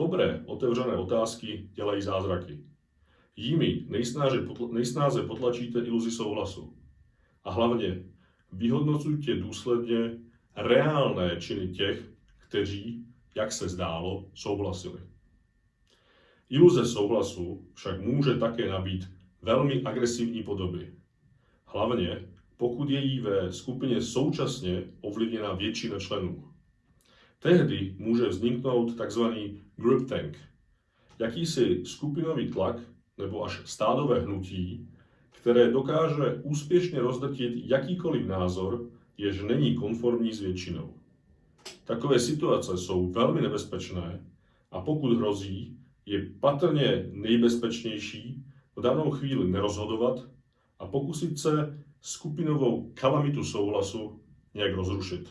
Dobré, otevřené otázky dělají zázraky. Jimi nejsnáze, potl- nejsnáze potlačíte iluzi souhlasu. A hlavně vyhodnocujte důsledně reálné činy těch, kteří, jak se zdálo, souhlasili. Iluze souhlasu však může také nabít velmi agresivní podoby. Hlavně pokud je jí ve skupině současně ovlivněna většina členů. Tehdy může vzniknout tzv. groupthink, jakýsi skupinový tlak nebo až stádové hnutí, které dokáže úspěšně rozdrtit jakýkoliv názor, jež není konformní s většinou. Takové situace jsou velmi nebezpečné a pokud hrozí, je patrně nejbezpečnější v danou chvíli nerozhodovat a pokusit se skupinovou kalamitu souhlasu nějak rozrušit.